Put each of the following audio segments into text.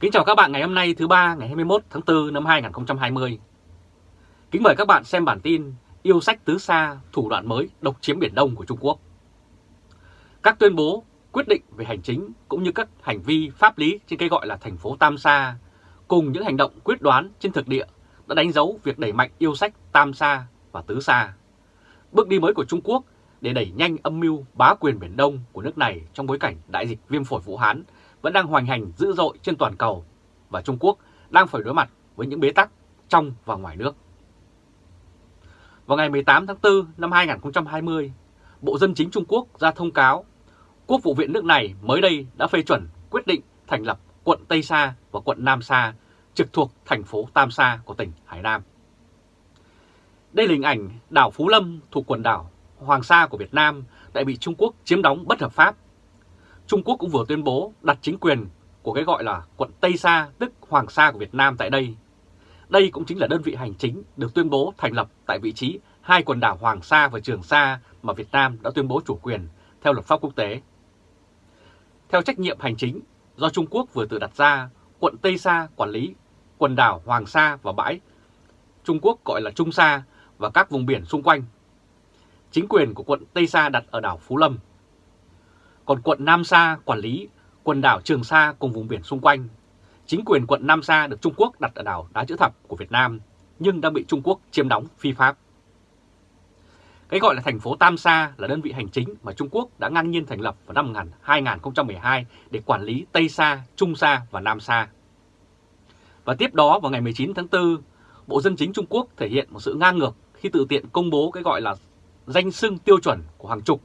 Kính chào các bạn ngày hôm nay thứ ba ngày 21 tháng 4 năm 2020. Kính mời các bạn xem bản tin Yêu sách tứ xa, thủ đoạn mới độc chiếm Biển Đông của Trung Quốc. Các tuyên bố, quyết định về hành chính cũng như các hành vi pháp lý trên cái gọi là thành phố Tam Sa cùng những hành động quyết đoán trên thực địa đã đánh dấu việc đẩy mạnh yêu sách Tam Sa và Tứ Sa. Bước đi mới của Trung Quốc để đẩy nhanh âm mưu bá quyền Biển Đông của nước này trong bối cảnh đại dịch viêm phổi Vũ Hán vẫn đang hoành hành dữ dội trên toàn cầu và Trung Quốc đang phải đối mặt với những bế tắc trong và ngoài nước. Vào ngày 18 tháng 4 năm 2020, Bộ Dân chính Trung Quốc ra thông cáo Quốc vụ viện nước này mới đây đã phê chuẩn quyết định thành lập quận Tây Sa và quận Nam Sa trực thuộc thành phố Tam Sa của tỉnh Hải Nam. Đây là hình ảnh đảo Phú Lâm thuộc quần đảo Hoàng Sa của Việt Nam đã bị Trung Quốc chiếm đóng bất hợp pháp Trung Quốc cũng vừa tuyên bố đặt chính quyền của cái gọi là quận Tây Sa tức Hoàng Sa của Việt Nam tại đây. Đây cũng chính là đơn vị hành chính được tuyên bố thành lập tại vị trí hai quần đảo Hoàng Sa và Trường Sa mà Việt Nam đã tuyên bố chủ quyền theo luật pháp quốc tế. Theo trách nhiệm hành chính do Trung Quốc vừa tự đặt ra, quận Tây Sa quản lý quần đảo Hoàng Sa và bãi Trung Quốc gọi là Trung Sa và các vùng biển xung quanh. Chính quyền của quận Tây Sa đặt ở đảo Phú Lâm còn quận Nam Sa quản lý quần đảo Trường Sa cùng vùng biển xung quanh. Chính quyền quận Nam Sa được Trung Quốc đặt ở đảo Đá Chữ Thập của Việt Nam, nhưng đang bị Trung Quốc chiếm đóng phi pháp. Cái gọi là thành phố Tam Sa là đơn vị hành chính mà Trung Quốc đã ngang nhiên thành lập vào năm 2012 để quản lý Tây Sa, Trung Sa và Nam Sa. Và tiếp đó vào ngày 19 tháng 4, Bộ Dân chính Trung Quốc thể hiện một sự ngang ngược khi tự tiện công bố cái gọi là danh xưng tiêu chuẩn của hàng chục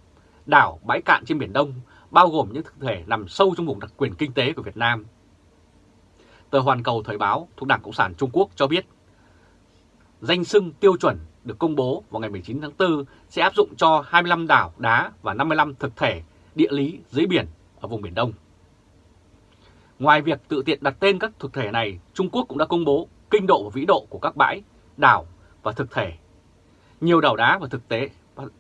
đảo bãi cạn trên Biển Đông bao gồm những thực thể nằm sâu trong vùng đặc quyền kinh tế của Việt Nam. Tờ Hoàn Cầu Thời báo thuộc Đảng Cộng sản Trung Quốc cho biết, danh sưng tiêu chuẩn được công bố vào ngày 19 tháng 4 sẽ áp dụng cho 25 đảo đá và 55 thực thể địa lý dưới biển ở vùng Biển Đông. Ngoài việc tự tiện đặt tên các thực thể này, Trung Quốc cũng đã công bố kinh độ và vĩ độ của các bãi, đảo và thực thể. Nhiều đảo đá và thực tế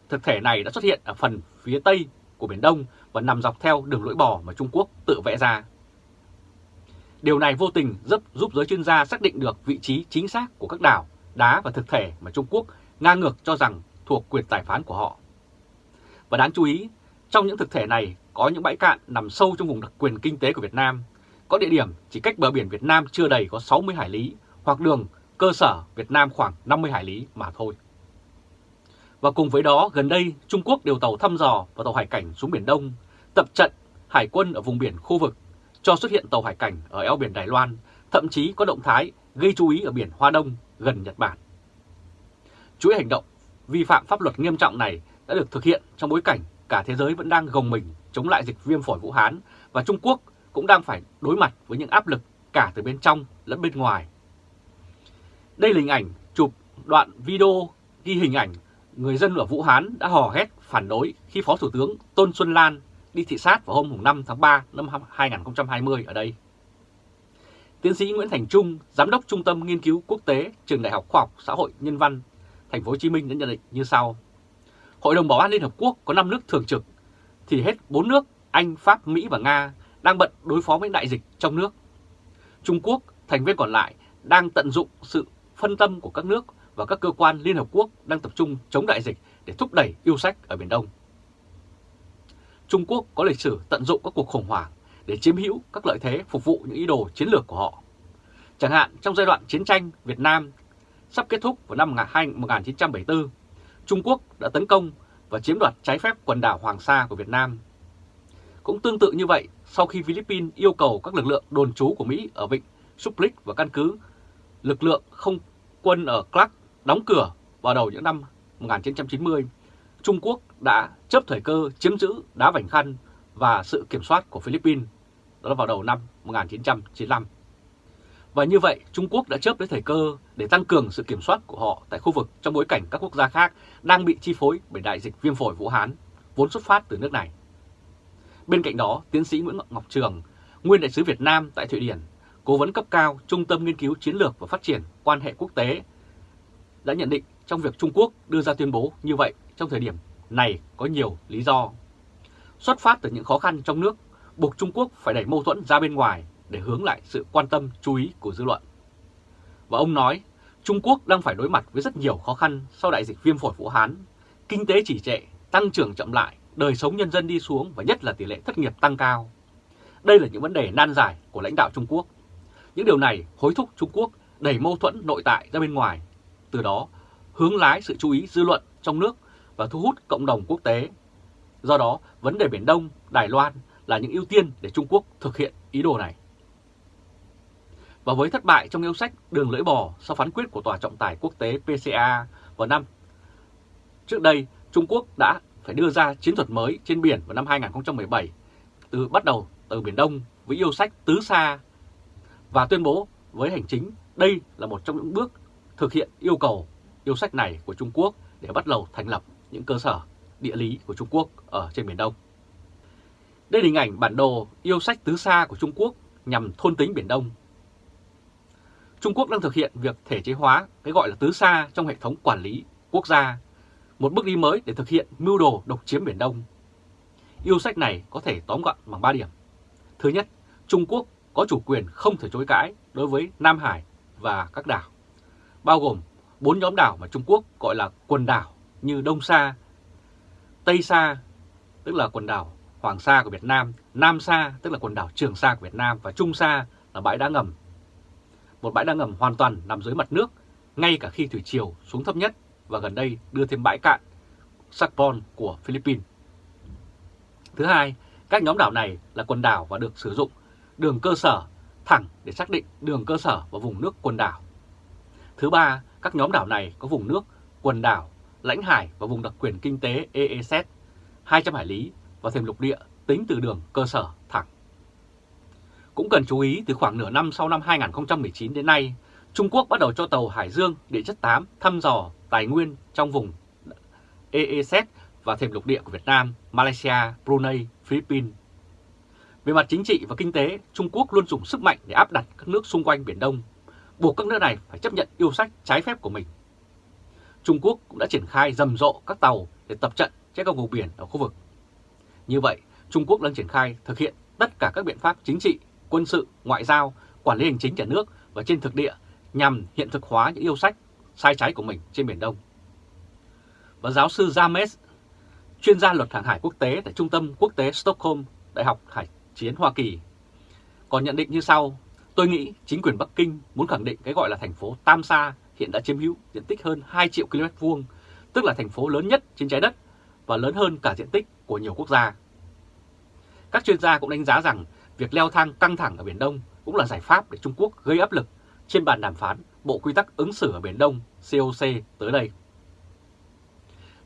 thực thể này đã xuất hiện ở phần phía tây của Biển Đông và nằm dọc theo đường lưỡi bò mà Trung Quốc tự vẽ ra. Điều này vô tình giúp, giúp giới chuyên gia xác định được vị trí chính xác của các đảo, đá và thực thể mà Trung Quốc ngang ngược cho rằng thuộc quyền tài phán của họ. Và đáng chú ý, trong những thực thể này có những bãi cạn nằm sâu trong vùng đặc quyền kinh tế của Việt Nam, có địa điểm chỉ cách bờ biển Việt Nam chưa đầy có 60 hải lý hoặc đường cơ sở Việt Nam khoảng 50 hải lý mà thôi. Và cùng với đó, gần đây Trung Quốc điều tàu thăm dò và tàu hải cảnh xuống Biển Đông, tập trận hải quân ở vùng biển khu vực, cho xuất hiện tàu hải cảnh ở eo biển Đài Loan, thậm chí có động thái gây chú ý ở biển Hoa Đông gần Nhật Bản. Chuỗi hành động vi phạm pháp luật nghiêm trọng này đã được thực hiện trong bối cảnh cả thế giới vẫn đang gồng mình chống lại dịch viêm phổi Vũ Hán và Trung Quốc cũng đang phải đối mặt với những áp lực cả từ bên trong lẫn bên ngoài. Đây là hình ảnh chụp đoạn video ghi hình ảnh người dân ở Vũ Hán đã hò hét phản đối khi Phó Thủ tướng Tôn Xuân Lan đi thị sát vào hôm 5 tháng 3 năm 2020 ở đây. Tiến sĩ Nguyễn Thành Trung, Giám đốc Trung tâm Nghiên cứu Quốc tế Trường Đại học Khoa học Xã hội Nhân văn, Thành phố Hồ Chí Minh đã nhận định như sau. Hội đồng Bảo an Liên Hợp Quốc có 5 nước thường trực, thì hết 4 nước Anh, Pháp, Mỹ và Nga đang bận đối phó với đại dịch trong nước. Trung Quốc, thành viên còn lại, đang tận dụng sự phân tâm của các nước và các cơ quan Liên Hợp Quốc đang tập trung chống đại dịch để thúc đẩy yêu sách ở Biển Đông. Trung Quốc có lịch sử tận dụng các cuộc khủng hoảng để chiếm hữu các lợi thế phục vụ những ý đồ chiến lược của họ. Chẳng hạn trong giai đoạn chiến tranh Việt Nam sắp kết thúc vào năm 1974, Trung Quốc đã tấn công và chiếm đoạt trái phép quần đảo Hoàng Sa của Việt Nam. Cũng tương tự như vậy, sau khi Philippines yêu cầu các lực lượng đồn trú của Mỹ ở vịnh Suplic và căn cứ lực lượng không quân ở Clark đóng cửa vào đầu những năm 1990, Trung Quốc đã chấp thời cơ chiếm giữ đá Vành Khăn và sự kiểm soát của Philippines, đó là vào đầu năm 1995. Và như vậy, Trung Quốc đã chớp lấy thời cơ để tăng cường sự kiểm soát của họ tại khu vực trong bối cảnh các quốc gia khác đang bị chi phối bởi đại dịch viêm phổi Vũ Hán, vốn xuất phát từ nước này. Bên cạnh đó, tiến sĩ Nguyễn Ngọc Trường, nguyên đại sứ Việt Nam tại Thụy Điển, cố vấn cấp cao Trung tâm Nghiên cứu Chiến lược và Phát triển Quan hệ Quốc tế đã nhận định trong việc Trung Quốc đưa ra tuyên bố như vậy trong thời điểm này có nhiều lý do. Xuất phát từ những khó khăn trong nước, buộc Trung Quốc phải đẩy mâu thuẫn ra bên ngoài để hướng lại sự quan tâm chú ý của dư luận. Và ông nói Trung Quốc đang phải đối mặt với rất nhiều khó khăn sau đại dịch viêm phổi Vũ Hán, kinh tế chỉ trệ, tăng trưởng chậm lại, đời sống nhân dân đi xuống và nhất là tỷ lệ thất nghiệp tăng cao. Đây là những vấn đề nan giải của lãnh đạo Trung Quốc. Những điều này hối thúc Trung Quốc đẩy mâu thuẫn nội tại ra bên ngoài, từ đó hướng lái sự chú ý dư luận trong nước và thu hút cộng đồng quốc tế. Do đó, vấn đề Biển Đông, Đài Loan là những ưu tiên để Trung Quốc thực hiện ý đồ này. Và với thất bại trong yêu sách đường lưỡi bò sau phán quyết của Tòa trọng tài quốc tế PCA vào năm trước đây, Trung Quốc đã phải đưa ra chiến thuật mới trên biển vào năm 2017, từ bắt đầu từ Biển Đông với yêu sách tứ xa và tuyên bố với hành chính đây là một trong những bước thực hiện yêu cầu yêu sách này của Trung Quốc để bắt đầu thành lập những cơ sở địa lý của Trung Quốc ở trên Biển Đông. Đây là hình ảnh bản đồ yêu sách tứ xa của Trung Quốc nhằm thôn tính Biển Đông. Trung Quốc đang thực hiện việc thể chế hóa cái gọi là tứ xa trong hệ thống quản lý quốc gia, một bước đi mới để thực hiện mưu đồ độc chiếm Biển Đông. Yêu sách này có thể tóm gọn bằng 3 điểm. Thứ nhất, Trung Quốc có chủ quyền không thể chối cãi đối với Nam Hải và các đảo, bao gồm bốn nhóm đảo mà Trung Quốc gọi là quần đảo như Đông Sa, Tây Sa, tức là quần đảo Hoàng Sa của Việt Nam, Nam Sa, tức là quần đảo Trường Sa của Việt Nam và Trung Sa là bãi đá ngầm. Một bãi đá ngầm hoàn toàn nằm dưới mặt nước, ngay cả khi thủy triều xuống thấp nhất và gần đây đưa thêm bãi cạn Sakpon của Philippines. Thứ hai, các nhóm đảo này là quần đảo và được sử dụng đường cơ sở thẳng để xác định đường cơ sở và vùng nước quần đảo. Thứ ba, các nhóm đảo này có vùng nước, quần đảo, lãnh hải và vùng đặc quyền kinh tế EEZ 200 hải lý và thềm lục địa tính từ đường cơ sở thẳng. Cũng cần chú ý từ khoảng nửa năm sau năm 2019 đến nay, Trung Quốc bắt đầu cho tàu Hải Dương địa chất 8 thăm dò tài nguyên trong vùng EEZ và thềm lục địa của Việt Nam, Malaysia, Brunei, Philippines. Về mặt chính trị và kinh tế, Trung Quốc luôn dùng sức mạnh để áp đặt các nước xung quanh Biển Đông, buộc các nước này phải chấp nhận yêu sách trái phép của mình. Trung Quốc cũng đã triển khai rầm rộ các tàu để tập trận trên các vùng biển ở khu vực. Như vậy, Trung Quốc đang triển khai thực hiện tất cả các biện pháp chính trị, quân sự, ngoại giao, quản lý hành chính nhà nước và trên thực địa nhằm hiện thực hóa những yêu sách sai trái của mình trên Biển Đông. Và giáo sư James, chuyên gia luật hàng hải quốc tế tại Trung tâm Quốc tế Stockholm, Đại học Hải chiến Hoa Kỳ, còn nhận định như sau, tôi nghĩ chính quyền Bắc Kinh muốn khẳng định cái gọi là thành phố Tam Sa hiện đã chiếm hữu diện tích hơn 2 triệu km vuông, tức là thành phố lớn nhất trên trái đất và lớn hơn cả diện tích của nhiều quốc gia. Các chuyên gia cũng đánh giá rằng việc leo thang căng thẳng ở Biển Đông cũng là giải pháp để Trung Quốc gây áp lực trên bàn đàm phán Bộ Quy tắc ứng xử ở Biển Đông COC tới đây.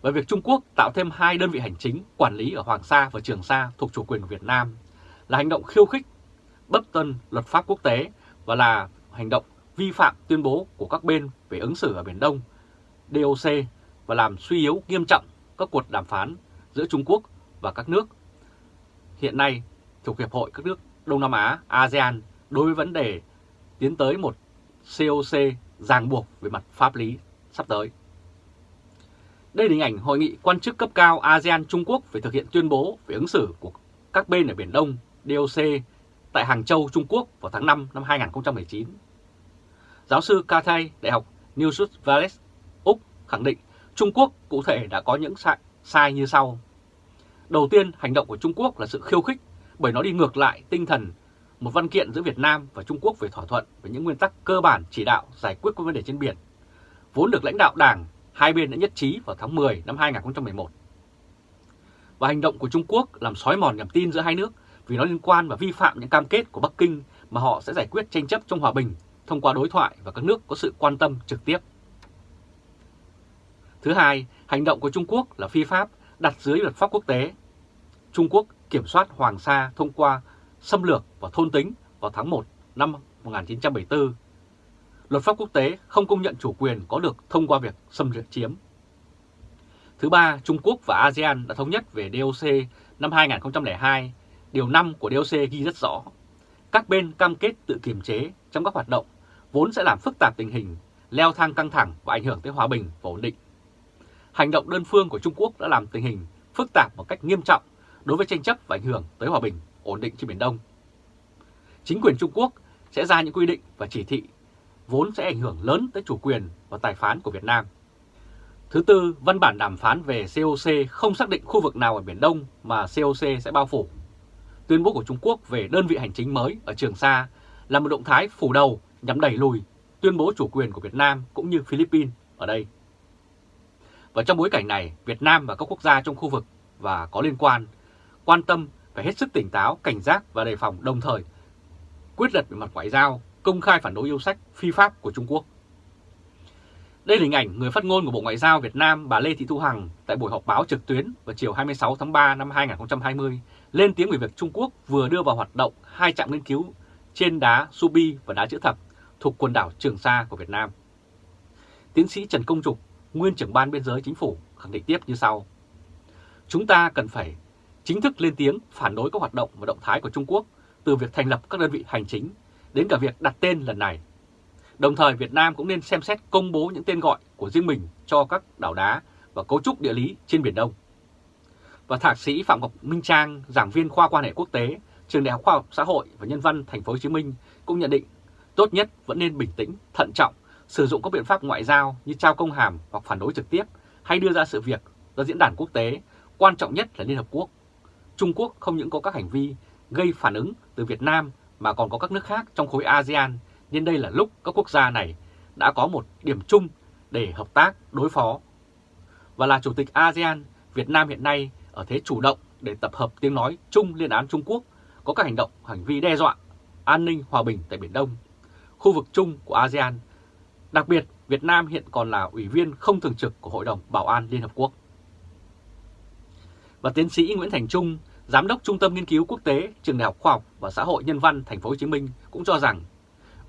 Và việc Trung Quốc tạo thêm hai đơn vị hành chính quản lý ở Hoàng Sa và Trường Sa thuộc chủ quyền của Việt Nam là hành động khiêu khích, bất tân luật pháp quốc tế và là hành động vi phạm tuyên bố của các bên về ứng xử ở Biển Đông, DOC và làm suy yếu nghiêm trọng các cuộc đàm phán giữa Trung Quốc và các nước hiện nay thuộc Hiệp hội các nước Đông Nam Á ASEAN đối với vấn đề tiến tới một COC ràng buộc về mặt pháp lý sắp tới. Đây là hình ảnh hội nghị quan chức cấp cao ASEAN Trung Quốc về thực hiện tuyên bố về ứng xử của các bên ở Biển Đông DOC tại Hàng Châu, Trung Quốc vào tháng 5 năm 2019. Giáo sư Kathai, Đại học New South Wales, Úc khẳng định Trung Quốc cụ thể đã có những sai, sai như sau. Đầu tiên, hành động của Trung Quốc là sự khiêu khích bởi nó đi ngược lại tinh thần một văn kiện giữa Việt Nam và Trung Quốc về thỏa thuận về những nguyên tắc cơ bản chỉ đạo giải quyết các vấn đề trên biển, vốn được lãnh đạo Đảng hai bên đã nhất trí vào tháng 10 năm 2011. Và hành động của Trung Quốc làm xói mòn niềm tin giữa hai nước vì nó liên quan và vi phạm những cam kết của Bắc Kinh mà họ sẽ giải quyết tranh chấp trong hòa bình thông qua đối thoại và các nước có sự quan tâm trực tiếp. Thứ hai, hành động của Trung Quốc là phi pháp đặt dưới luật pháp quốc tế. Trung Quốc kiểm soát Hoàng Sa thông qua xâm lược và thôn tính vào tháng 1 năm 1974. Luật pháp quốc tế không công nhận chủ quyền có được thông qua việc xâm lược chiếm. Thứ ba, Trung Quốc và ASEAN đã thống nhất về DOC năm 2002. Điều 5 của DOC ghi rất rõ. Các bên cam kết tự kiềm chế trong các hoạt động vốn sẽ làm phức tạp tình hình, leo thang căng thẳng và ảnh hưởng tới hòa bình và ổn định. Hành động đơn phương của Trung Quốc đã làm tình hình phức tạp một cách nghiêm trọng đối với tranh chấp và ảnh hưởng tới hòa bình, ổn định trên Biển Đông. chính quyền Trung Quốc sẽ ra những quy định và chỉ thị vốn sẽ ảnh hưởng lớn tới chủ quyền và tài phán của Việt Nam. Thứ tư, văn bản đàm phán về COC không xác định khu vực nào ở Biển Đông mà COC sẽ bao phủ. Tuyên bố của Trung Quốc về đơn vị hành chính mới ở Trường Sa là một động thái phủ đầu nhằm đẩy lùi tuyên bố chủ quyền của Việt Nam cũng như Philippines ở đây. Và trong bối cảnh này, Việt Nam và các quốc gia trong khu vực và có liên quan quan tâm phải hết sức tỉnh táo, cảnh giác và đề phòng đồng thời quyết liệt về mặt ngoại giao, công khai phản đối yêu sách phi pháp của Trung Quốc. Đây là hình ảnh người phát ngôn của Bộ Ngoại giao Việt Nam bà Lê Thị Thu Hằng tại buổi họp báo trực tuyến vào chiều 26 tháng 3 năm 2020 lên tiếng về việc Trung Quốc vừa đưa vào hoạt động hai trạm nghiên cứu trên đá Subi và đá chữ thập thuộc quần đảo Trường Sa của Việt Nam. Tiến sĩ Trần Công Trục, nguyên trưởng ban biên giới chính phủ, khẳng định tiếp như sau. Chúng ta cần phải chính thức lên tiếng phản đối các hoạt động và động thái của Trung Quốc từ việc thành lập các đơn vị hành chính đến cả việc đặt tên lần này. Đồng thời Việt Nam cũng nên xem xét công bố những tên gọi của riêng mình cho các đảo đá và cấu trúc địa lý trên Biển Đông. Và thạc sĩ Phạm Ngọc Minh Trang, giảng viên khoa quan hệ quốc tế, trường Đại học Khoa học Xã hội và Nhân văn Thành phố Hồ Chí Minh cũng nhận định tốt nhất vẫn nên bình tĩnh, thận trọng, sử dụng các biện pháp ngoại giao như trao công hàm hoặc phản đối trực tiếp hay đưa ra sự việc ra diễn đàn quốc tế, quan trọng nhất là Liên Hợp Quốc. Trung Quốc không những có các hành vi gây phản ứng từ Việt Nam mà còn có các nước khác trong khối ASEAN, nên đây là lúc các quốc gia này đã có một điểm chung để hợp tác đối phó. Và là Chủ tịch ASEAN, Việt Nam hiện nay ở thế chủ động để tập hợp tiếng nói chung liên án Trung Quốc có các hành động, hành vi đe dọa an ninh hòa bình tại Biển Đông, khu vực chung của ASEAN. Đặc biệt, Việt Nam hiện còn là ủy viên không thường trực của Hội đồng Bảo an Liên Hợp Quốc. Và tiến sĩ Nguyễn Thành Trung, Giám đốc Trung tâm Nghiên cứu Quốc tế Trường Đại học Khoa học và Xã hội Nhân văn Thành phố Hồ Chí Minh cũng cho rằng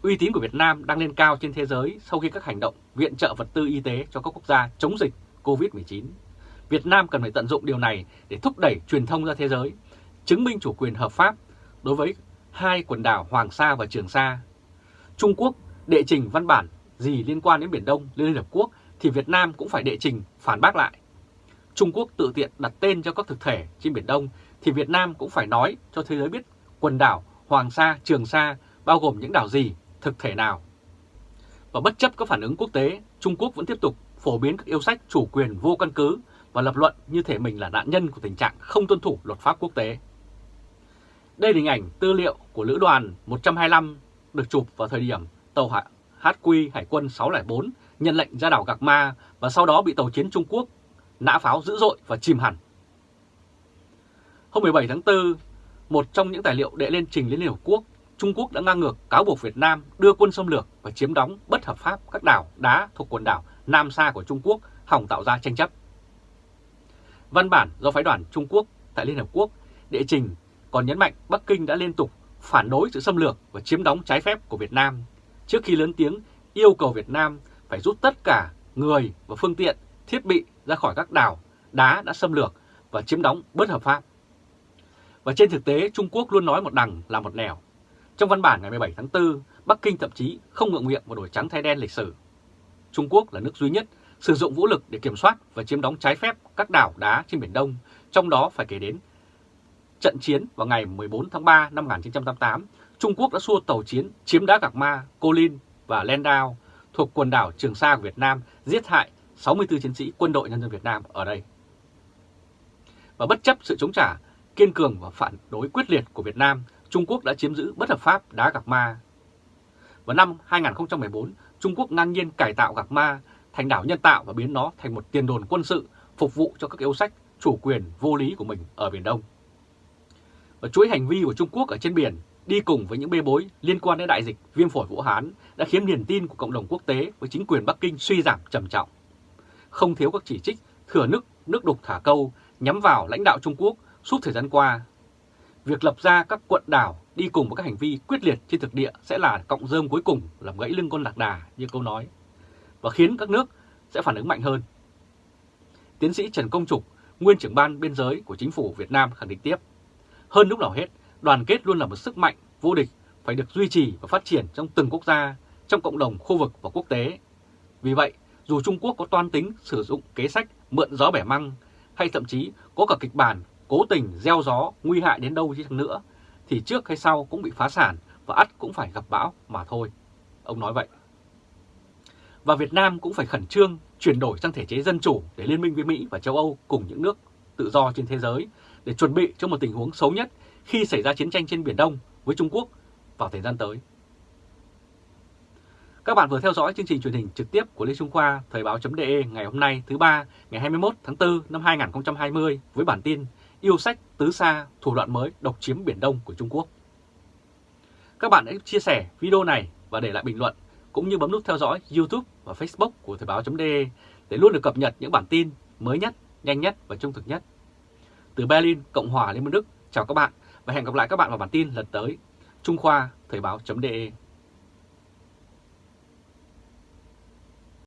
uy tín của Việt Nam đang lên cao trên thế giới sau khi các hành động viện trợ vật tư y tế cho các quốc gia chống dịch COVID-19. Việt Nam cần phải tận dụng điều này để thúc đẩy truyền thông ra thế giới, chứng minh chủ quyền hợp pháp đối với hai quần đảo Hoàng Sa và Trường Sa. Trung Quốc đệ trình văn bản gì liên quan đến Biển Đông lên Liên Hợp Quốc thì Việt Nam cũng phải đệ trình phản bác lại. Trung Quốc tự tiện đặt tên cho các thực thể trên Biển Đông thì Việt Nam cũng phải nói cho thế giới biết quần đảo Hoàng Sa, Trường Sa bao gồm những đảo gì, thực thể nào. Và bất chấp các phản ứng quốc tế, Trung Quốc vẫn tiếp tục phổ biến các yêu sách chủ quyền vô căn cứ và lập luận như thể mình là nạn nhân của tình trạng không tuân thủ luật pháp quốc tế. Đây là hình ảnh tư liệu của Lữ đoàn 125 được chụp vào thời điểm tàu HQ Hải quân 604 nhận lệnh ra đảo Gạc Ma và sau đó bị tàu chiến Trung Quốc nã pháo dữ dội và chìm hẳn. Hôm 17 tháng 4, một trong những tài liệu đệ lên trình Liên Hợp Quốc, Trung Quốc đã ngang ngược cáo buộc Việt Nam đưa quân xâm lược và chiếm đóng bất hợp pháp các đảo đá thuộc quần đảo Nam Sa của Trung Quốc hỏng tạo ra tranh chấp. Văn bản do phái đoàn Trung Quốc tại Liên Hợp Quốc đệ trình còn nhấn mạnh Bắc Kinh đã liên tục phản đối sự xâm lược và chiếm đóng trái phép của Việt Nam trước khi lớn tiếng yêu cầu Việt Nam phải rút tất cả người và phương tiện, thiết bị ra khỏi các đảo đá đã xâm lược và chiếm đóng bất hợp pháp. Và trên thực tế, Trung Quốc luôn nói một đằng là một nẻo. Trong văn bản ngày 17 tháng 4, Bắc Kinh thậm chí không ngượng miệng và đổi trắng thay đen lịch sử. Trung Quốc là nước duy nhất sử dụng vũ lực để kiểm soát và chiếm đóng trái phép các đảo đá trên Biển Đông, trong đó phải kể đến trận chiến vào ngày 14 tháng 3 năm 1988, Trung Quốc đã xua tàu chiến chiếm đá Gạc Ma, Cô Linh và Landau thuộc quần đảo Trường Sa của Việt Nam giết hại 64 chiến sĩ quân đội nhân dân Việt Nam ở đây. Và bất chấp sự chống trả kiên cường và phản đối quyết liệt của Việt Nam, Trung Quốc đã chiếm giữ bất hợp pháp đá Gạc Ma. Vào năm 2014, Trung Quốc ngang nhiên cải tạo Gạc Ma thành đảo nhân tạo và biến nó thành một tiền đồn quân sự phục vụ cho các yêu sách chủ quyền vô lý của mình ở Biển Đông. Và chuỗi hành vi của Trung Quốc ở trên biển đi cùng với những bê bối liên quan đến đại dịch viêm phổi Vũ Hán đã khiến niềm tin của cộng đồng quốc tế với chính quyền Bắc Kinh suy giảm trầm trọng. Không thiếu các chỉ trích thừa nước, nước đục thả câu nhắm vào lãnh đạo Trung Quốc suốt thời gian qua. Việc lập ra các quận đảo đi cùng với các hành vi quyết liệt trên thực địa sẽ là cộng rơm cuối cùng làm gãy lưng con lạc đà như câu nói và khiến các nước sẽ phản ứng mạnh hơn. Tiến sĩ Trần Công Trục, nguyên trưởng ban biên giới của chính phủ Việt Nam khẳng định tiếp, hơn lúc nào hết, đoàn kết luôn là một sức mạnh vô địch phải được duy trì và phát triển trong từng quốc gia, trong cộng đồng khu vực và quốc tế. Vì vậy, dù Trung Quốc có toan tính sử dụng kế sách mượn gió bẻ măng hay thậm chí có cả kịch bản cố tình gieo gió nguy hại đến đâu chứ nữa, thì trước hay sau cũng bị phá sản và ắt cũng phải gặp bão mà thôi. Ông nói vậy. Và Việt Nam cũng phải khẩn trương chuyển đổi sang thể chế dân chủ để liên minh với Mỹ và châu Âu cùng những nước tự do trên thế giới để chuẩn bị cho một tình huống xấu nhất khi xảy ra chiến tranh trên Biển Đông với Trung Quốc vào thời gian tới. Các bạn vừa theo dõi chương trình truyền hình trực tiếp của Lê Trung Khoa Thời báo.de ngày hôm nay thứ ba ngày 21 tháng 4 năm 2020 với bản tin Yêu sách tứ xa thủ đoạn mới độc chiếm Biển Đông của Trung Quốc. Các bạn hãy chia sẻ video này và để lại bình luận cũng như bấm nút theo dõi YouTube và Facebook của Thời báo.de để luôn được cập nhật những bản tin mới nhất, nhanh nhất và trung thực nhất. Từ Berlin, Cộng hòa Liên bang Đức, chào các bạn và hẹn gặp lại các bạn vào bản tin lần tới. Trung Khoa Thời báo.de